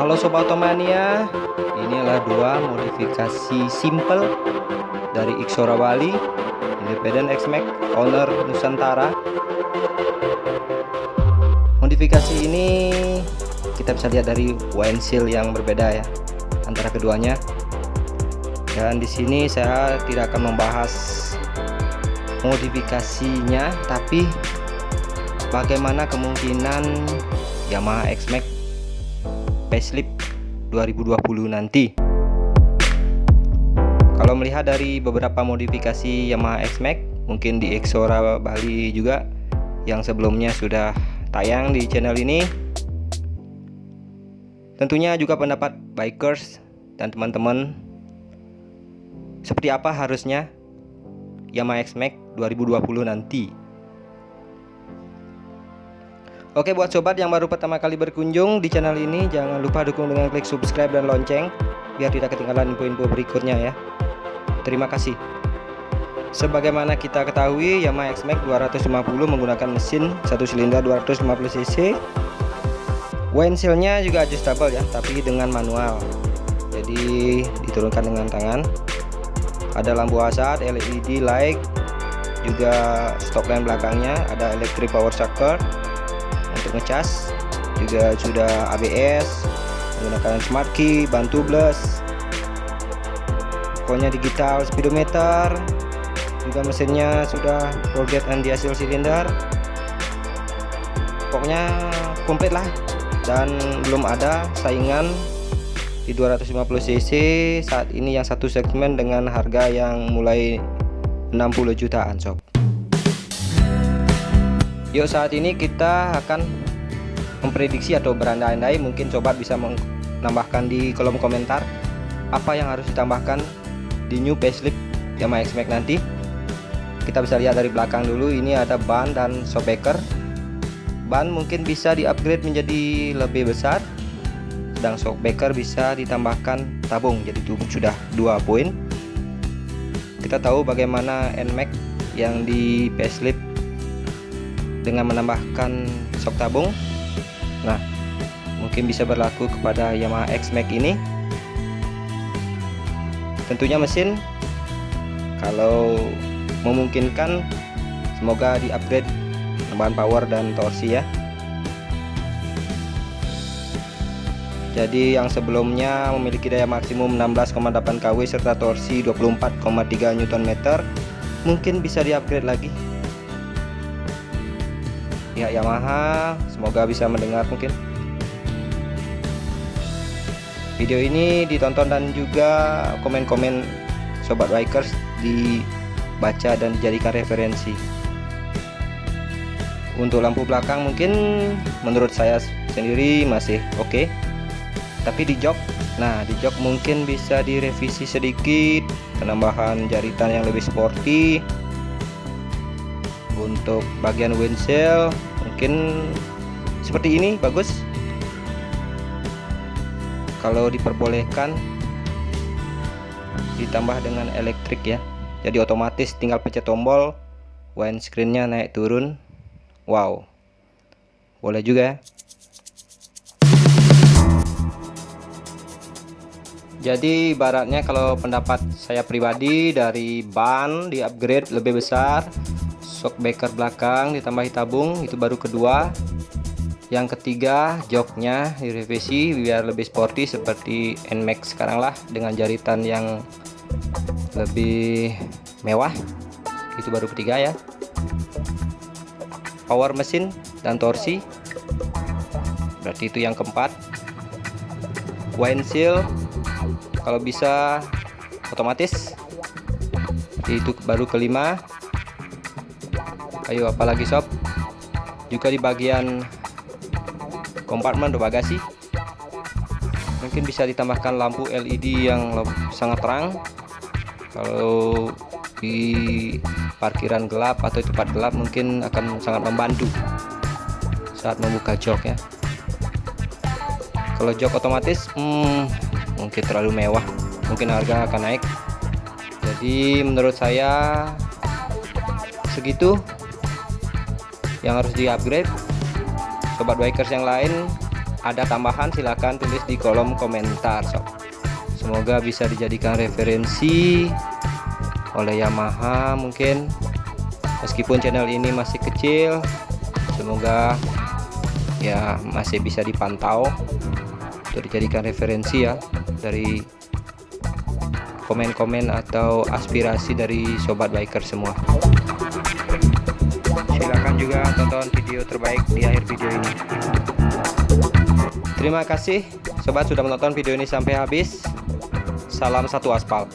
Halo Sobat Otomania Inilah dua modifikasi simple dari Xora Bali Independent X-Max Owner Nusantara. Modifikasi ini kita bisa lihat dari windshield yang berbeda ya antara keduanya. Dan di sini saya tidak akan membahas modifikasinya tapi bagaimana kemungkinan Yamaha X-Max facelift 2020 nanti? Kalau melihat dari beberapa modifikasi Yamaha X-Max mungkin di Xora Bali juga yang sebelumnya sudah tayang di channel ini. Tentunya juga pendapat bikers dan teman-teman seperti apa harusnya Yamaha X-Max 2020 nanti Oke buat sobat yang baru pertama kali berkunjung di channel ini jangan lupa dukung dengan klik subscribe dan lonceng biar tidak ketinggalan info-info berikutnya ya. Terima kasih. Sebagaimana kita ketahui Yamaha X-Max 250 menggunakan mesin satu silinder 250 cc. Windshieldnya juga adjustable ya tapi dengan manual. Jadi diturunkan dengan tangan. Ada lampu hazard LED light juga stop lamp belakangnya ada electric power shocker untuk ngecas. Juga sudah ABS menggunakan smart key bantu plus pokoknya digital speedometer. Juga mesinnya sudah roll anti hasil silinder. Pokoknya komplit lah. Dan belum ada saingan di 250 cc saat ini yang satu segmen dengan harga yang mulai 60 jutaan sob Yuk saat ini kita akan memprediksi atau berandai-andai mungkin coba bisa menambahkan di kolom komentar apa yang harus ditambahkan di new facelift Yamaha X-Max nanti. Kita bisa lihat dari belakang dulu ini ada ban dan shockbreaker. Ban mungkin bisa di upgrade menjadi lebih besar sedang shockbreaker bisa ditambahkan tabung jadi sudah dua poin. Kita tahu bagaimana NMAX yang di facelift dengan menambahkan shock tabung. Nah mungkin bisa berlaku kepada Yamaha X-Max ini. Tentunya mesin kalau memungkinkan semoga di upgrade tambahan power dan torsi ya. Jadi yang sebelumnya memiliki daya maksimum 16,8 kW serta torsi 24,3 Nm mungkin bisa di upgrade lagi pihak Yamaha. Semoga bisa mendengar mungkin. Video ini ditonton dan juga komen-komen sobat bikers dibaca dan dijadikan referensi. Untuk lampu belakang mungkin menurut saya sendiri masih oke. Okay. tapi di jok nah di jok mungkin bisa direvisi sedikit penambahan jaritan yang lebih sporty. Untuk bagian windshield mungkin seperti ini bagus. Kalau diperbolehkan ditambah dengan elektrik ya. Jadi otomatis tinggal pencet tombol windscreennya naik turun. Wow. Boleh juga ya. Jadi baratnya kalau pendapat saya pribadi dari ban di upgrade lebih besar shockbreaker belakang ditambahi tabung itu baru kedua. Yang ketiga joknya direvisi biar lebih sporty seperti NMAX sekarang lah dengan jaritan yang lebih mewah. Itu baru ketiga ya. Power mesin dan torsi. Berarti itu yang keempat. Windshield kalau bisa otomatis. Itu baru kelima ayo apalagi sob? Juga di bagian kompartemen bagasi mungkin bisa ditambahkan lampu LED yang sangat terang. Kalau di parkiran gelap atau tempat gelap mungkin akan sangat membantu saat membuka jok ya. Kalau jok otomatis hmm, mungkin terlalu mewah. Mungkin harga akan naik. Jadi menurut saya segitu yang harus di upgrade sobat bikers yang lain ada tambahan silahkan tulis di kolom komentar sob. Semoga bisa dijadikan referensi oleh Yamaha mungkin. Meskipun channel ini masih kecil semoga ya masih bisa dipantau untuk dijadikan referensi ya dari komen-komen atau aspirasi dari sobat biker semua silahkan juga tonton video terbaik di akhir video ini. Terima kasih sobat sudah menonton video ini sampai habis. Salam satu aspal